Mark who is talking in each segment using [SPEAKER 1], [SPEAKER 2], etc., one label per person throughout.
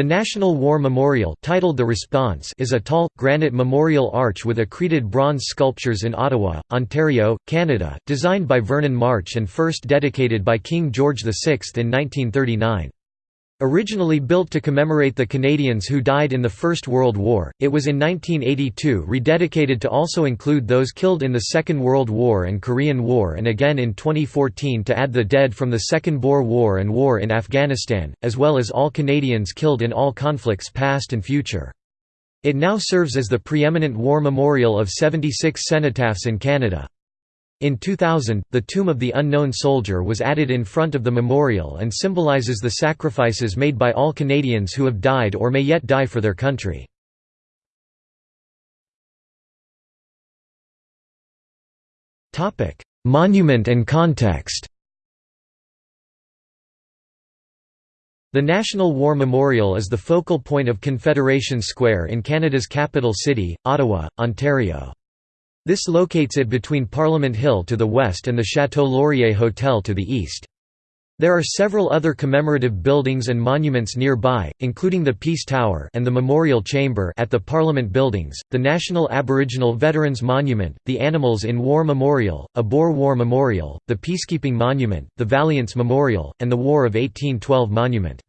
[SPEAKER 1] The National War Memorial titled The Response is a tall, granite memorial arch with accreted bronze sculptures in Ottawa, Ontario, Canada, designed by Vernon March and first dedicated by King George VI in 1939. Originally built to commemorate the Canadians who died in the First World War, it was in 1982 rededicated to also include those killed in the Second World War and Korean War and again in 2014 to add the dead from the Second Boer War and War in Afghanistan, as well as all Canadians killed in all conflicts past and future. It now serves as the preeminent war memorial of 76 cenotaphs in Canada. In 2000, the Tomb of the Unknown Soldier was added in front of the memorial and symbolizes the sacrifices made by all Canadians who have died or may yet die for their country. Monument and context The National War Memorial is the focal point of Confederation Square in Canada's capital city, Ottawa, Ontario. This locates it between Parliament Hill to the west and the Chateau Laurier Hotel to the east. There are several other commemorative buildings and monuments nearby, including the Peace Tower and the Memorial Chamber at the Parliament Buildings, the National Aboriginal Veterans Monument, the Animals in War Memorial, a Boer War Memorial, the Peacekeeping Monument, the Valiants Memorial, and the War of 1812 Monument.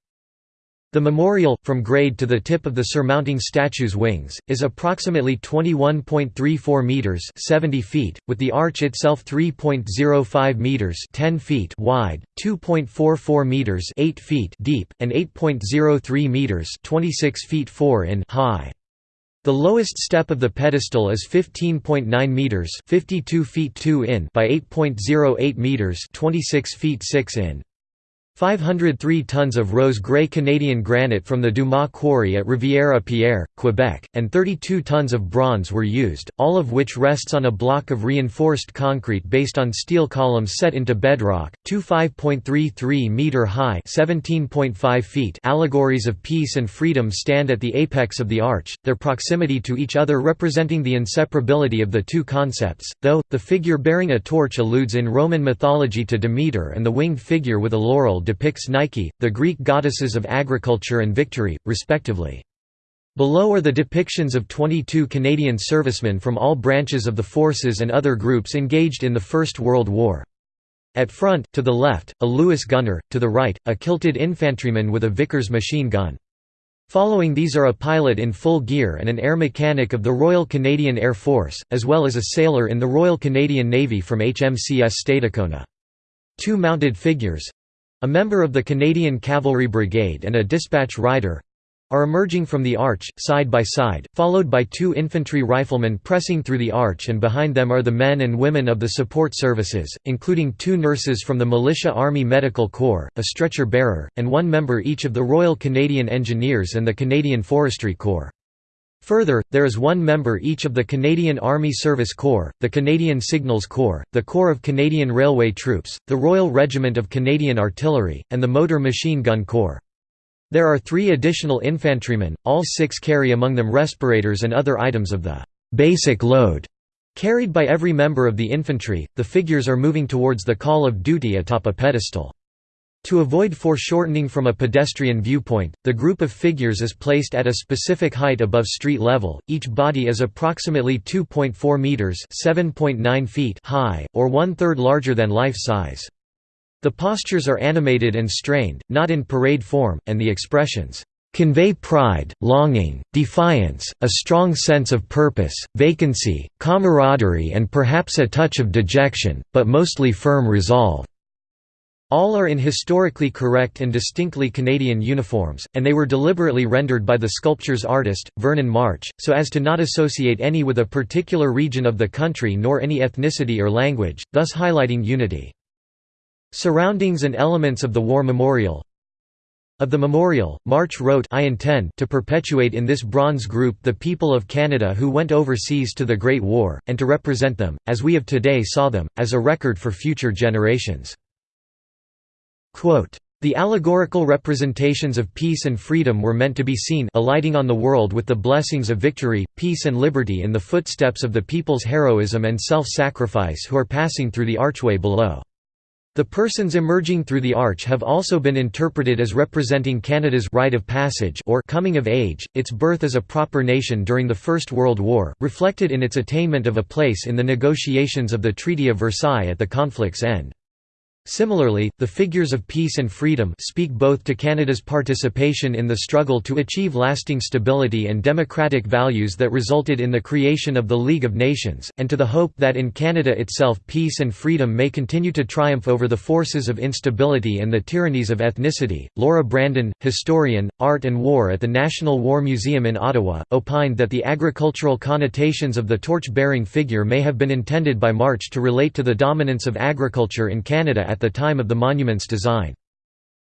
[SPEAKER 1] The memorial, from grade to the tip of the surmounting statue's wings, is approximately 21.34 meters (70 feet), with the arch itself 3.05 meters (10 feet) wide, 2.44 meters (8 feet) deep, and 8.03 meters (26 feet 4 in) high. The lowest step of the pedestal is 15.9 meters (52 feet 2 in) by 8.08 meters (26 feet 6 in). 503 tons of rose-grey Canadian granite from the Dumas quarry at Rivière-à-Pierre, Quebec, and 32 tons of bronze were used, all of which rests on a block of reinforced concrete based on steel columns set into bedrock. Two 5.33-metre high (17.5 feet) allegories of peace and freedom stand at the apex of the arch, their proximity to each other representing the inseparability of the two concepts, though, the figure bearing a torch alludes in Roman mythology to Demeter and the winged figure with a laurel depicts Nike, the Greek goddesses of agriculture and victory, respectively. Below are the depictions of 22 Canadian servicemen from all branches of the forces and other groups engaged in the First World War. At front, to the left, a Lewis gunner, to the right, a kilted infantryman with a Vickers machine gun. Following these are a pilot in full gear and an air mechanic of the Royal Canadian Air Force, as well as a sailor in the Royal Canadian Navy from HMCS Stadacona. Two mounted figures, a member of the Canadian Cavalry Brigade and a dispatch rider are emerging from the arch, side by side, followed by two infantry riflemen pressing through the arch and behind them are the men and women of the support services, including two nurses from the Militia Army Medical Corps, a stretcher bearer, and one member each of the Royal Canadian Engineers and the Canadian Forestry Corps. Further, there is one member each of the Canadian Army Service Corps, the Canadian Signals Corps, the Corps of Canadian Railway Troops, the Royal Regiment of Canadian Artillery, and the Motor Machine Gun Corps. There are three additional infantrymen, all six carry among them respirators and other items of the «basic load» carried by every member of the infantry. The figures are moving towards the call of duty atop a pedestal. To avoid foreshortening from a pedestrian viewpoint, the group of figures is placed at a specific height above street level. Each body is approximately 2.4 meters (7.9 feet) high, or one-third larger than life size. The postures are animated and strained, not in parade form, and the expressions convey pride, longing, defiance, a strong sense of purpose, vacancy, camaraderie and perhaps a touch of dejection, but mostly firm resolve. All are in historically correct and distinctly Canadian uniforms, and they were deliberately rendered by the sculpture's artist, Vernon March, so as to not associate any with a particular region of the country nor any ethnicity or language, thus highlighting unity. Surroundings and elements of the War Memorial Of the memorial, March wrote I intend to perpetuate in this bronze group the people of Canada who went overseas to the Great War, and to represent them, as we of today saw them, as a record for future generations. The allegorical representations of peace and freedom were meant to be seen alighting on the world with the blessings of victory, peace and liberty in the footsteps of the people's heroism and self-sacrifice who are passing through the archway below. The persons emerging through the arch have also been interpreted as representing Canada's rite of passage or coming of age, its birth as a proper nation during the First World War, reflected in its attainment of a place in the negotiations of the Treaty of Versailles at the conflict's end. Similarly, the figures of peace and freedom speak both to Canada's participation in the struggle to achieve lasting stability and democratic values that resulted in the creation of the League of Nations, and to the hope that in Canada itself peace and freedom may continue to triumph over the forces of instability and the tyrannies of ethnicity. Laura Brandon, historian, art and war at the National War Museum in Ottawa, opined that the agricultural connotations of the torch-bearing figure may have been intended by March to relate to the dominance of agriculture in Canada at the time of the monument's design.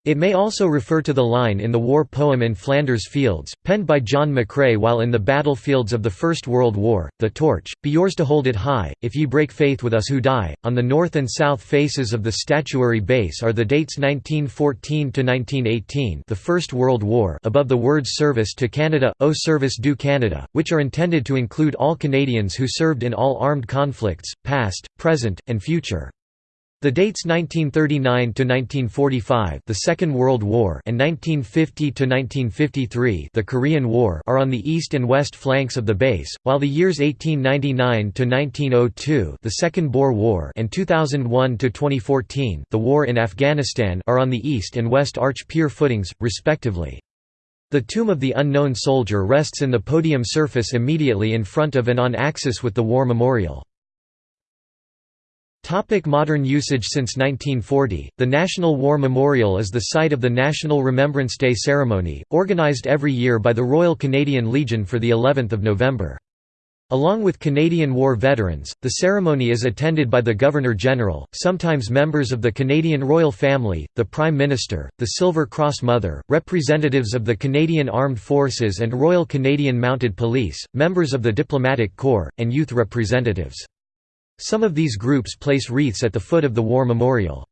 [SPEAKER 1] It may also refer to the line in the war poem In Flanders Fields, penned by John McCrae while in the battlefields of the First World War, The Torch, be yours to hold it high, if ye break faith with us who die. On the north and south faces of the statuary base are the dates 1914–1918 the First World War above the words Service to Canada, Au Service du Canada, which are intended to include all Canadians who served in all armed conflicts, past, present, and future. The dates 1939 to 1945, the Second World War and 1950 to 1953, the Korean War are on the east and west flanks of the base, while the years 1899 to 1902, the Second Boer War and 2001 to 2014, the War in Afghanistan are on the east and west arch pier footings, respectively. The tomb of the unknown soldier rests in the podium surface immediately in front of and on axis with the war memorial. Topic modern usage Since 1940, the National War Memorial is the site of the National Remembrance Day ceremony, organised every year by the Royal Canadian Legion for the 11th of November. Along with Canadian War veterans, the ceremony is attended by the Governor-General, sometimes members of the Canadian royal family, the Prime Minister, the Silver Cross Mother, representatives of the Canadian Armed Forces and Royal Canadian Mounted Police, members of the Diplomatic Corps, and youth representatives. Some of these groups place wreaths at the foot of the war memorial.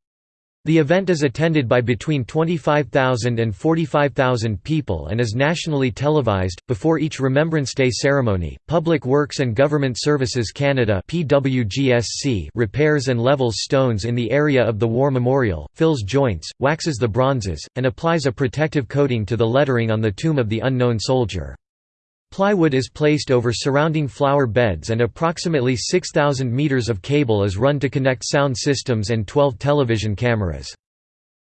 [SPEAKER 1] The event is attended by between 25,000 and 45,000 people and is nationally televised. Before each Remembrance Day ceremony, Public Works and Government Services Canada (PWGSC) repairs and levels stones in the area of the war memorial, fills joints, waxes the bronzes, and applies a protective coating to the lettering on the tomb of the unknown soldier. Plywood is placed over surrounding flower beds and approximately 6,000 meters of cable is run to connect sound systems and 12 television cameras.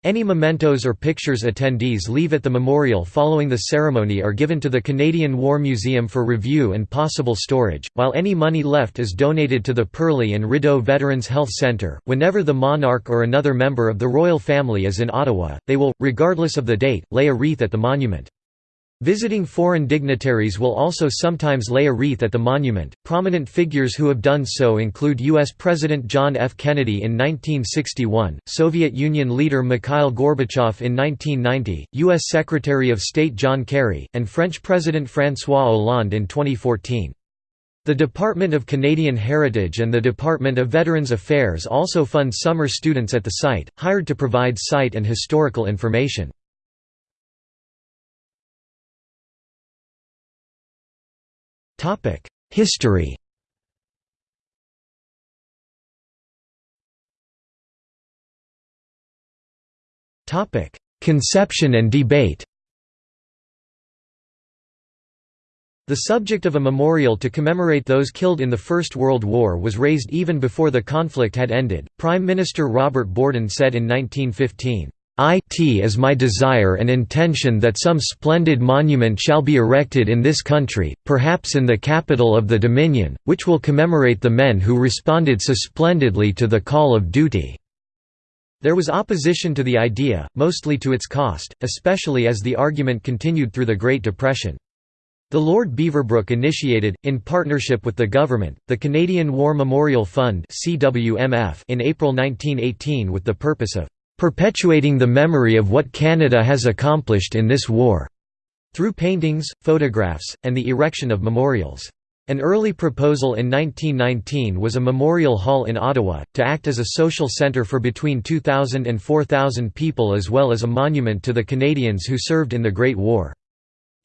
[SPEAKER 1] Any mementos or pictures attendees leave at the memorial following the ceremony are given to the Canadian War Museum for review and possible storage, while any money left is donated to the Perley and Rideau Veterans Health Centre. Whenever the monarch or another member of the royal family is in Ottawa, they will, regardless of the date, lay a wreath at the monument. Visiting foreign dignitaries will also sometimes lay a wreath at the monument. Prominent figures who have done so include U.S. President John F. Kennedy in 1961, Soviet Union leader Mikhail Gorbachev in 1990, U.S. Secretary of State John Kerry, and French President François Hollande in 2014. The Department of Canadian Heritage and the Department of Veterans Affairs also fund summer students at the site, hired to provide site and historical information. History Conception and debate The subject of a memorial to commemorate those killed in the First World War was raised even before the conflict had ended. Prime Minister Robert Borden said in 1915, it is my desire and intention that some splendid monument shall be erected in this country, perhaps in the capital of the Dominion, which will commemorate the men who responded so splendidly to the call of duty." There was opposition to the idea, mostly to its cost, especially as the argument continued through the Great Depression. The Lord Beaverbrook initiated, in partnership with the government, the Canadian War Memorial Fund in April 1918 with the purpose of perpetuating the memory of what Canada has accomplished in this war", through paintings, photographs, and the erection of memorials. An early proposal in 1919 was a memorial hall in Ottawa, to act as a social centre for between 2,000 and 4,000 people as well as a monument to the Canadians who served in the Great War.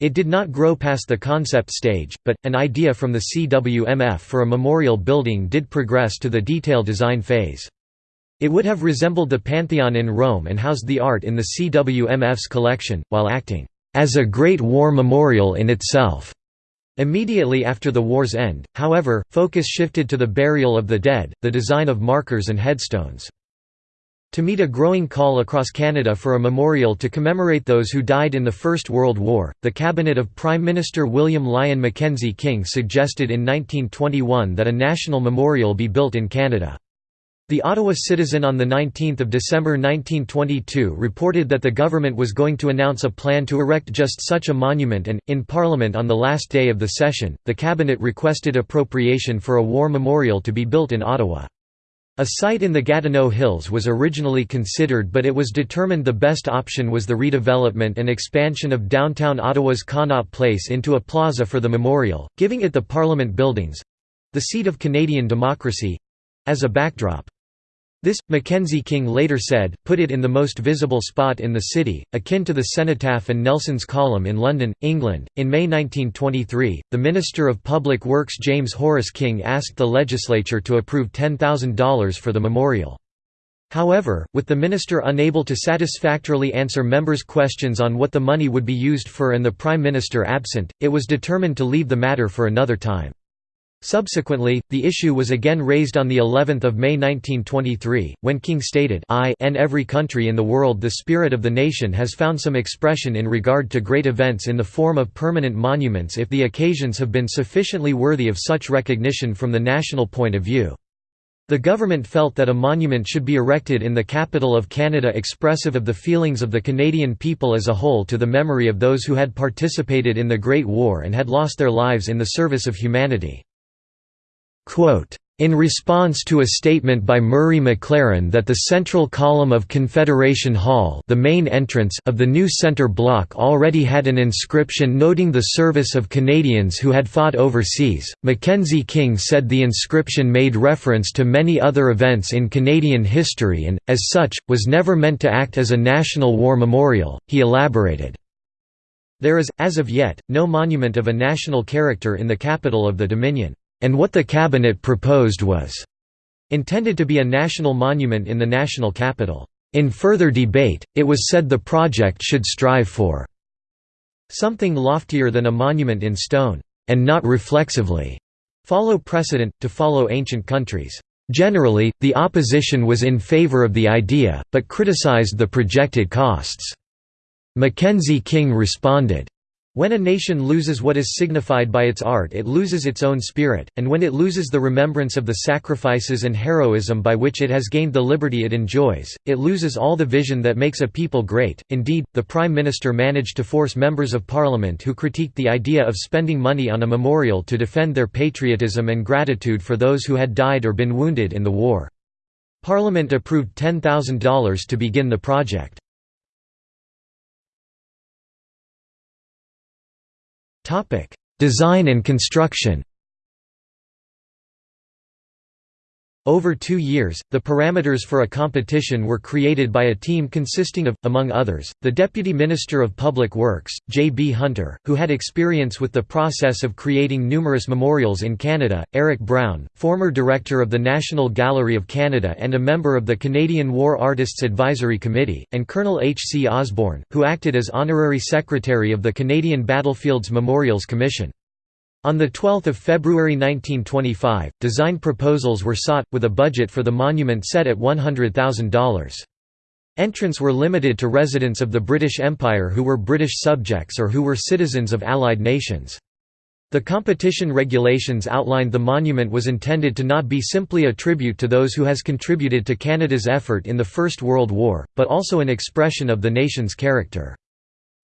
[SPEAKER 1] It did not grow past the concept stage, but, an idea from the CWMF for a memorial building did progress to the detail design phase. It would have resembled the Pantheon in Rome and housed the art in the CWMF's collection, while acting as a Great War memorial in itself. Immediately after the war's end, however, focus shifted to the burial of the dead, the design of markers and headstones. To meet a growing call across Canada for a memorial to commemorate those who died in the First World War, the cabinet of Prime Minister William Lyon Mackenzie King suggested in 1921 that a national memorial be built in Canada. The Ottawa Citizen on 19 December 1922 reported that the government was going to announce a plan to erect just such a monument and, in Parliament on the last day of the session, the Cabinet requested appropriation for a war memorial to be built in Ottawa. A site in the Gatineau Hills was originally considered but it was determined the best option was the redevelopment and expansion of downtown Ottawa's Connaught Place into a plaza for the memorial, giving it the Parliament buildings—the seat of Canadian democracy—as a backdrop. This, Mackenzie King later said, put it in the most visible spot in the city, akin to the Cenotaph and Nelson's Column in London, England. In May 1923, the Minister of Public Works James Horace King asked the legislature to approve $10,000 for the memorial. However, with the minister unable to satisfactorily answer members' questions on what the money would be used for and the Prime Minister absent, it was determined to leave the matter for another time. Subsequently, the issue was again raised on the 11th of May 1923, when King stated I in every country in the world the spirit of the nation has found some expression in regard to great events in the form of permanent monuments if the occasions have been sufficiently worthy of such recognition from the national point of view. The government felt that a monument should be erected in the capital of Canada expressive of the feelings of the Canadian people as a whole to the memory of those who had participated in the Great War and had lost their lives in the service of humanity. In response to a statement by Murray McLaren that the central column of Confederation Hall the main entrance of the new centre block already had an inscription noting the service of Canadians who had fought overseas, Mackenzie King said the inscription made reference to many other events in Canadian history and, as such, was never meant to act as a national war memorial, he elaborated. There is, as of yet, no monument of a national character in the capital of the Dominion and what the cabinet proposed was intended to be a national monument in the national capital. In further debate, it was said the project should strive for something loftier than a monument in stone, and not reflexively follow precedent, to follow ancient countries. Generally, the opposition was in favor of the idea, but criticized the projected costs. Mackenzie King responded, when a nation loses what is signified by its art it loses its own spirit, and when it loses the remembrance of the sacrifices and heroism by which it has gained the liberty it enjoys, it loses all the vision that makes a people great. Indeed, the Prime Minister managed to force members of Parliament who critiqued the idea of spending money on a memorial to defend their patriotism and gratitude for those who had died or been wounded in the war. Parliament approved $10,000 to begin the project. Design and construction Over two years, the parameters for a competition were created by a team consisting of, among others, the Deputy Minister of Public Works, J. B. Hunter, who had experience with the process of creating numerous memorials in Canada, Eric Brown, former Director of the National Gallery of Canada and a member of the Canadian War Artists Advisory Committee, and Colonel H. C. Osborne, who acted as Honorary Secretary of the Canadian Battlefields Memorials Commission. On 12 February 1925, design proposals were sought, with a budget for the monument set at $100,000. Entrants were limited to residents of the British Empire who were British subjects or who were citizens of Allied nations. The competition regulations outlined the monument was intended to not be simply a tribute to those who has contributed to Canada's effort in the First World War, but also an expression of the nation's character.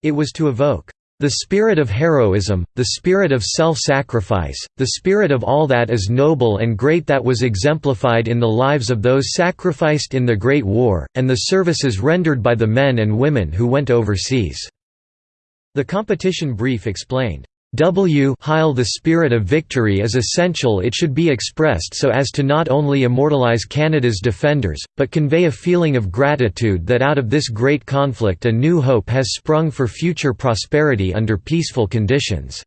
[SPEAKER 1] It was to evoke the spirit of heroism, the spirit of self-sacrifice, the spirit of all that is noble and great that was exemplified in the lives of those sacrificed in the Great War, and the services rendered by the men and women who went overseas." The competition brief explained, W Heil the spirit of victory is essential it should be expressed so as to not only immortalize Canada's defenders, but convey a feeling of gratitude that out of this great conflict a new hope has sprung for future prosperity under peaceful conditions."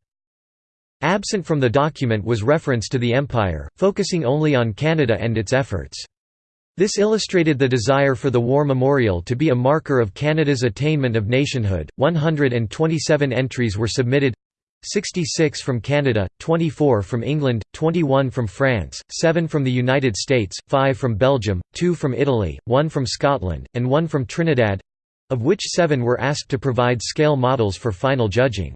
[SPEAKER 1] Absent from the document was reference to the Empire, focusing only on Canada and its efforts. This illustrated the desire for the War Memorial to be a marker of Canada's attainment of nationhood. 127 entries were submitted 66 from Canada, 24 from England, 21 from France, 7 from the United States, 5 from Belgium, 2 from Italy, 1 from Scotland, and 1 from Trinidad of which 7 were asked to provide scale models for final judging.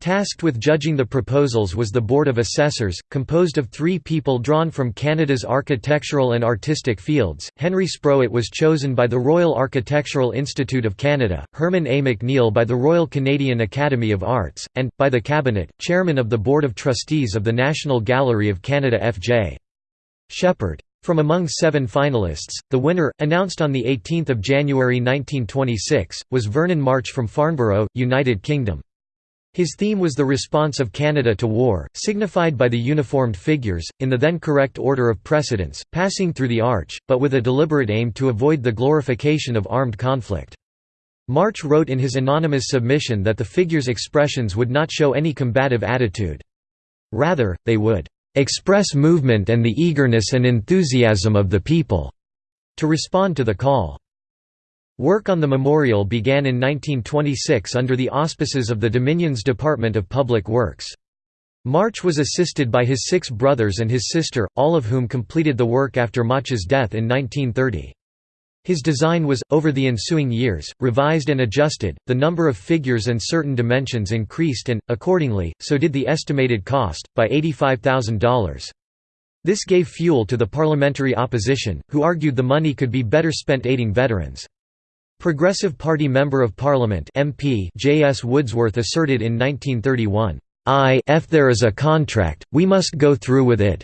[SPEAKER 1] Tasked with judging the proposals was the Board of Assessors, composed of three people drawn from Canada's architectural and artistic fields. Henry Sproat was chosen by the Royal Architectural Institute of Canada, Hermon A. MacNeil by the Royal Canadian Academy of Arts, and, by the Cabinet, Chairman of the Board of Trustees of the National Gallery of Canada F.J. Shepherd. From among seven finalists, the winner, announced on 18 January 1926, was Vernon March from Farnborough, United Kingdom. His theme was the response of Canada to war, signified by the uniformed figures, in the then correct order of precedence, passing through the arch, but with a deliberate aim to avoid the glorification of armed conflict. March wrote in his anonymous submission that the figures' expressions would not show any combative attitude. Rather, they would "...express movement and the eagerness and enthusiasm of the people." to respond to the call. Work on the memorial began in 1926 under the auspices of the Dominion's Department of Public Works. March was assisted by his six brothers and his sister, all of whom completed the work after March's death in 1930. His design was, over the ensuing years, revised and adjusted, the number of figures and certain dimensions increased and, accordingly, so did the estimated cost, by $85,000. This gave fuel to the parliamentary opposition, who argued the money could be better spent aiding veterans. Progressive Party Member of Parliament MP J. S. Woodsworth asserted in 1931, "I if there is a contract, we must go through with it.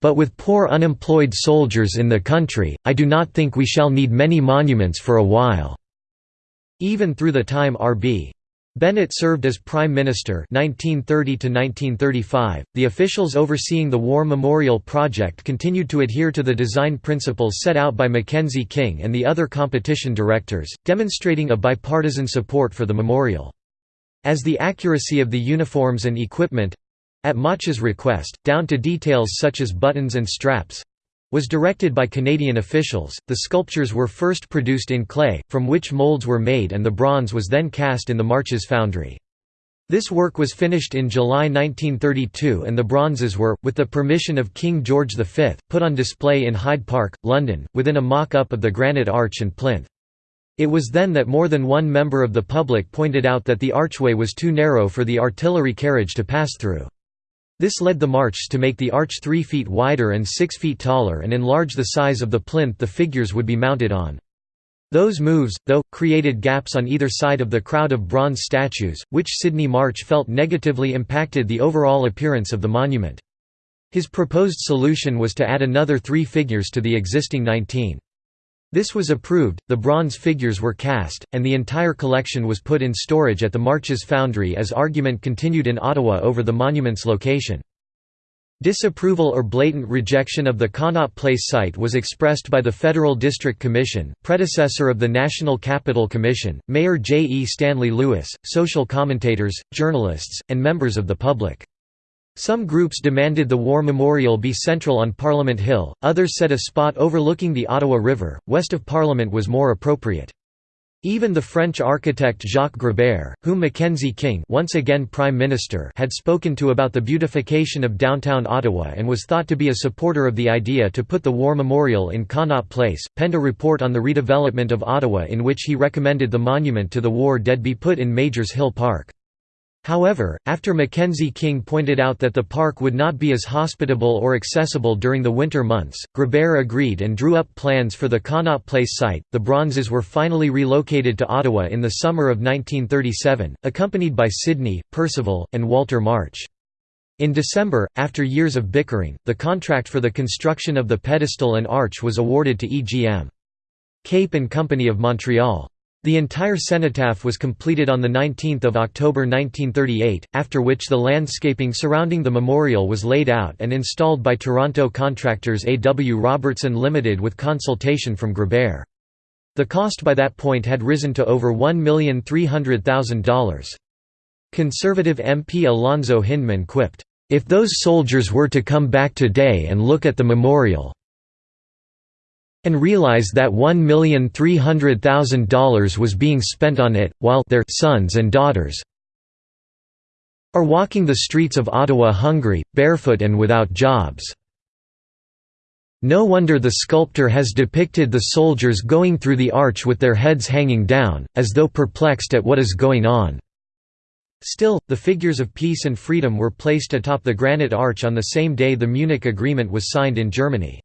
[SPEAKER 1] But with poor unemployed soldiers in the country, I do not think we shall need many monuments for a while." Even through the time R.B. Bennett served as Prime Minister 1930 The officials overseeing the War Memorial Project continued to adhere to the design principles set out by Mackenzie King and the other competition directors, demonstrating a bipartisan support for the memorial. As the accuracy of the uniforms and equipment—at March's request, down to details such as buttons and straps, was directed by Canadian officials. The sculptures were first produced in clay, from which molds were made and the bronze was then cast in the Marches foundry. This work was finished in July 1932 and the bronzes were, with the permission of King George V, put on display in Hyde Park, London, within a mock-up of the granite arch and plinth. It was then that more than one member of the public pointed out that the archway was too narrow for the artillery carriage to pass through. This led the March to make the arch 3 feet wider and 6 feet taller and enlarge the size of the plinth the figures would be mounted on. Those moves, though, created gaps on either side of the crowd of bronze statues, which Sydney March felt negatively impacted the overall appearance of the monument. His proposed solution was to add another three figures to the existing 19. This was approved, the bronze figures were cast, and the entire collection was put in storage at the Marches Foundry as argument continued in Ottawa over the monument's location. Disapproval or blatant rejection of the Connaught Place site was expressed by the Federal District Commission, predecessor of the National Capital Commission, Mayor J. E. Stanley Lewis, social commentators, journalists, and members of the public. Some groups demanded the War Memorial be central on Parliament Hill, others said a spot overlooking the Ottawa River, west of Parliament was more appropriate. Even the French architect Jacques Gréber, whom Mackenzie King once again Prime Minister had spoken to about the beautification of downtown Ottawa and was thought to be a supporter of the idea to put the War Memorial in Connaught Place, penned a report on the redevelopment of Ottawa in which he recommended the monument to the war dead be put in Majors Hill Park. However, after Mackenzie King pointed out that the park would not be as hospitable or accessible during the winter months, Gréber agreed and drew up plans for the Connaught Place site. The bronzes were finally relocated to Ottawa in the summer of 1937, accompanied by Sydney, Percival, and Walter March. In December, after years of bickering, the contract for the construction of the pedestal and arch was awarded to EGM. Cape and Company of Montreal. The entire cenotaph was completed on 19 October 1938, after which the landscaping surrounding the memorial was laid out and installed by Toronto contractors A. W. Robertson Limited with consultation from Gréber. The cost by that point had risen to over $1,300,000. Conservative MP Alonzo Hindman quipped, "...if those soldiers were to come back today and look at the memorial and realize that $1,300,000 was being spent on it, while their sons and daughters are walking the streets of Ottawa hungry, barefoot and without jobs. No wonder the sculptor has depicted the soldiers going through the arch with their heads hanging down, as though perplexed at what is going on. Still, the figures of peace and freedom were placed atop the granite arch on the same day the Munich Agreement was signed in Germany.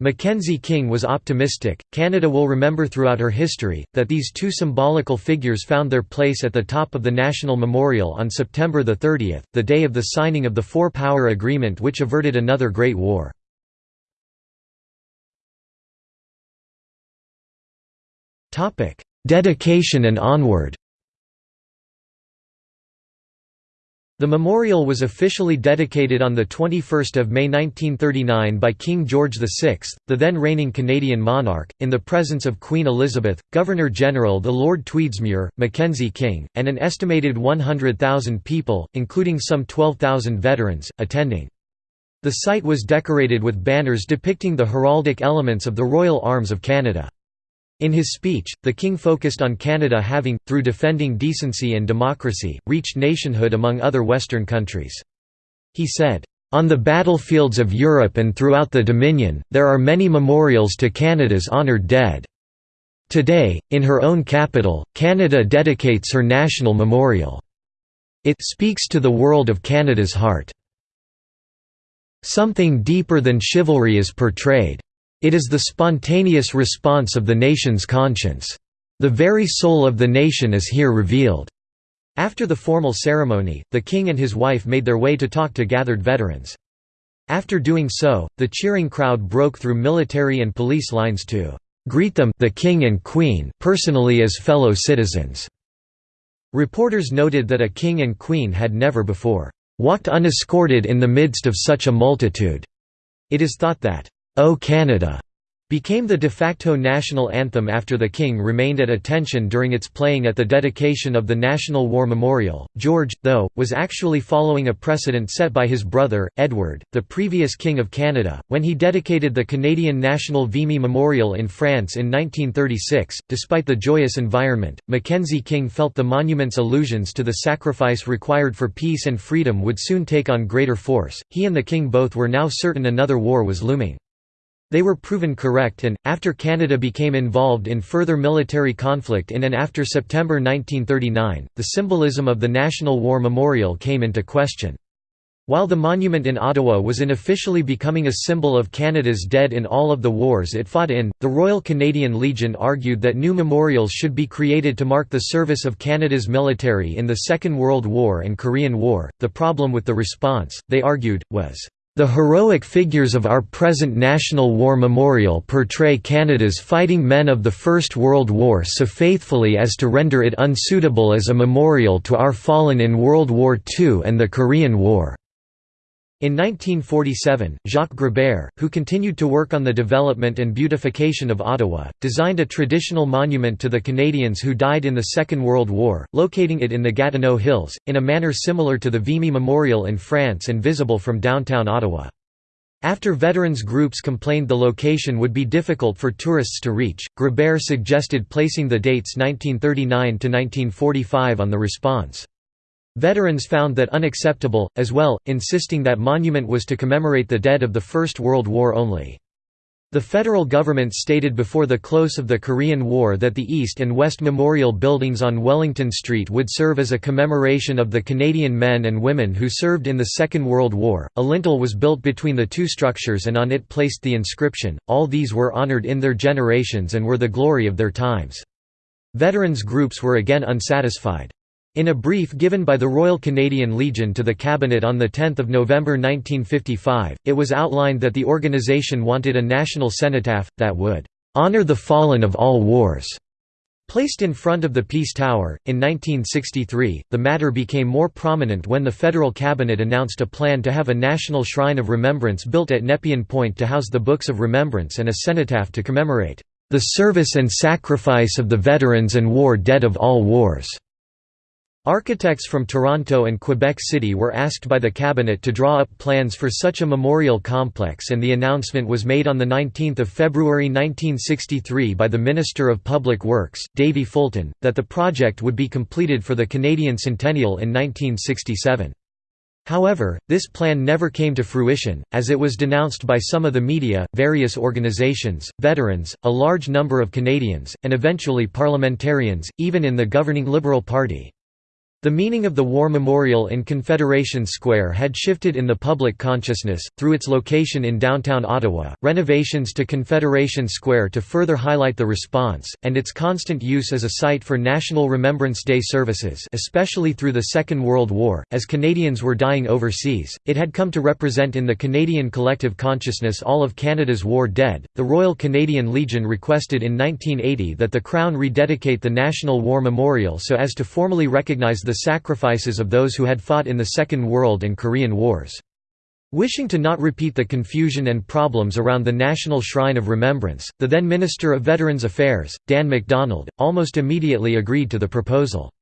[SPEAKER 1] Mackenzie King was optimistic. Canada will remember throughout her history that these two symbolical figures found their place at the top of the National Memorial on September 30, the day of the signing of the Four Power Agreement which averted another Great War. Dedication and onward The memorial was officially dedicated on 21 May 1939 by King George VI, the then reigning Canadian monarch, in the presence of Queen Elizabeth, Governor-General the Lord Tweedsmuir, Mackenzie King, and an estimated 100,000 people, including some 12,000 veterans, attending. The site was decorated with banners depicting the heraldic elements of the Royal Arms of Canada. In his speech, the king focused on Canada having, through defending decency and democracy, reached nationhood among other Western countries. He said, "...on the battlefields of Europe and throughout the Dominion, there are many memorials to Canada's honoured dead. Today, in her own capital, Canada dedicates her national memorial. It speaks to the world of Canada's heart. Something deeper than chivalry is portrayed. It is the spontaneous response of the nation's conscience. The very soul of the nation is here revealed." After the formal ceremony, the king and his wife made their way to talk to gathered veterans. After doing so, the cheering crowd broke through military and police lines to greet them the king and queen personally as fellow citizens. Reporters noted that a king and queen had never before walked unescorted in the midst of such a multitude. It is thought that O Canada became the de facto national anthem after the King remained at attention during its playing at the dedication of the National War Memorial. George, though, was actually following a precedent set by his brother, Edward, the previous King of Canada, when he dedicated the Canadian National Vimy Memorial in France in 1936. Despite the joyous environment, Mackenzie King felt the monument's allusions to the sacrifice required for peace and freedom would soon take on greater force. He and the King both were now certain another war was looming. They were proven correct and, after Canada became involved in further military conflict in and after September 1939, the symbolism of the National War Memorial came into question. While the monument in Ottawa was unofficially becoming a symbol of Canada's dead in all of the wars it fought in, the Royal Canadian Legion argued that new memorials should be created to mark the service of Canada's military in the Second World War and Korean War. The problem with the response, they argued, was the heroic figures of our present National War Memorial portray Canada's fighting men of the First World War so faithfully as to render it unsuitable as a memorial to our fallen in World War II and the Korean War. In 1947, Jacques Gréber, who continued to work on the development and beautification of Ottawa, designed a traditional monument to the Canadians who died in the Second World War, locating it in the Gatineau Hills, in a manner similar to the Vimy Memorial in France and visible from downtown Ottawa. After veterans groups complained the location would be difficult for tourists to reach, Gréber suggested placing the dates 1939 to 1945 on the response. Veterans found that unacceptable, as well, insisting that monument was to commemorate the dead of the First World War only. The federal government stated before the close of the Korean War that the East and West Memorial buildings on Wellington Street would serve as a commemoration of the Canadian men and women who served in the Second World War. A lintel was built between the two structures and on it placed the inscription, All these were honored in their generations and were the glory of their times. Veterans groups were again unsatisfied. In a brief given by the Royal Canadian Legion to the Cabinet on 10 November 1955, it was outlined that the organisation wanted a national cenotaph, that would "...honour the fallen of all wars." Placed in front of the Peace Tower, in 1963, the matter became more prominent when the federal cabinet announced a plan to have a national shrine of remembrance built at Nepean Point to house the Books of Remembrance and a cenotaph to commemorate the service and sacrifice of the veterans and war dead of all wars. Architects from Toronto and Quebec City were asked by the cabinet to draw up plans for such a memorial complex and the announcement was made on 19 February 1963 by the Minister of Public Works, Davie Fulton, that the project would be completed for the Canadian Centennial in 1967. However, this plan never came to fruition, as it was denounced by some of the media, various organizations, veterans, a large number of Canadians, and eventually parliamentarians, even in the governing Liberal Party. The meaning of the War Memorial in Confederation Square had shifted in the public consciousness, through its location in downtown Ottawa, renovations to Confederation Square to further highlight the response, and its constant use as a site for National Remembrance Day services especially through the Second World War, as Canadians were dying overseas, it had come to represent in the Canadian collective consciousness all of Canada's war dead. The Royal Canadian Legion requested in 1980 that the Crown rededicate the National War Memorial so as to formally recognise the sacrifices of those who had fought in the Second World and Korean Wars. Wishing to not repeat the confusion and problems around the National Shrine of Remembrance, the then Minister of Veterans Affairs, Dan MacDonald, almost immediately agreed to the proposal.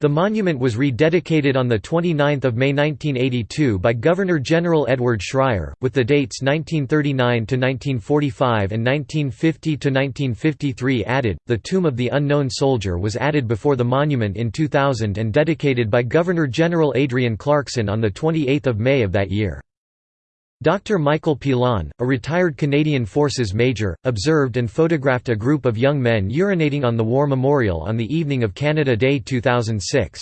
[SPEAKER 1] The monument was rededicated on 29 May 1982 by Governor-General Edward Schreyer, with the dates 1939–1945 and 1950–1953 added. The Tomb of the Unknown Soldier was added before the monument in 2000 and dedicated by Governor-General Adrienne Clarkson on 28 May of that year. Dr. Michael Pilon, a retired Canadian Forces major, observed and photographed a group of young men urinating on the War Memorial on the evening of Canada Day 2006.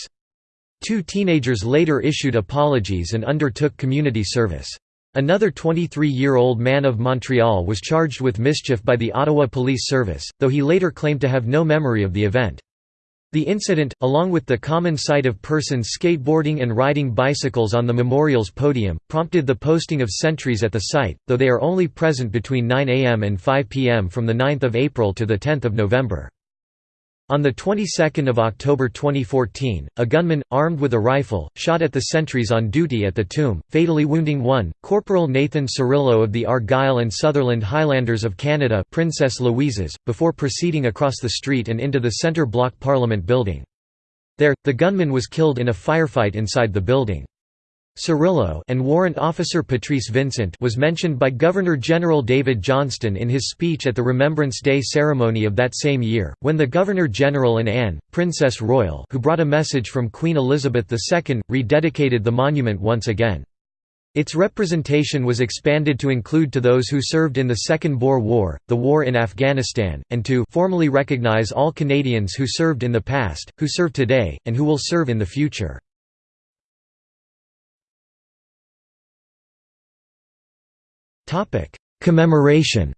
[SPEAKER 1] Two teenagers later issued apologies and undertook community service. Another 23-year-old man of Montreal was charged with mischief by the Ottawa Police Service, though he later claimed to have no memory of the event. The incident, along with the common sight of persons skateboarding and riding bicycles on the memorial's podium, prompted the posting of sentries at the site, though they are only present between 9 am and 5 pm from 9 April to 10 November. On the 22nd of October 2014, a gunman, armed with a rifle, shot at the sentries on duty at the tomb, fatally wounding one, Corporal Nathan Cirillo of the Argyll and Sutherland Highlanders of Canada Princess Louises, before proceeding across the street and into the centre block Parliament building. There, the gunman was killed in a firefight inside the building. Cirillo and Warrant Officer Patrice Vincent was mentioned by Governor-General David Johnston in his speech at the Remembrance Day ceremony of that same year, when the Governor-General and Anne, Princess Royal who brought a message from Queen Elizabeth II, rededicated the monument once again. Its representation was expanded to include to those who served in the Second Boer War, the war in Afghanistan, and to formally recognize all Canadians who served in the past, who serve today, and who will serve in the future. Commemoration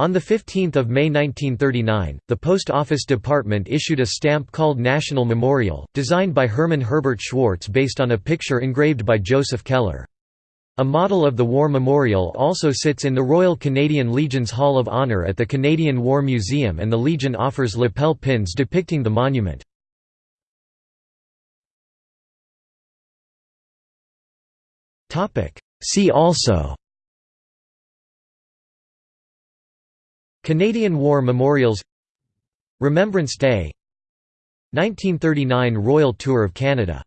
[SPEAKER 1] On 15 May 1939, the Post Office Department issued a stamp called National Memorial, designed by Herman Herbert Schwartz based on a picture engraved by Joseph Keller. A model of the War Memorial also sits in the Royal Canadian Legion's Hall of Honour at the Canadian War Museum and the Legion offers lapel pins depicting the monument. See also. Canadian War Memorials. Remembrance Day. 1939 Royal Tour of Canada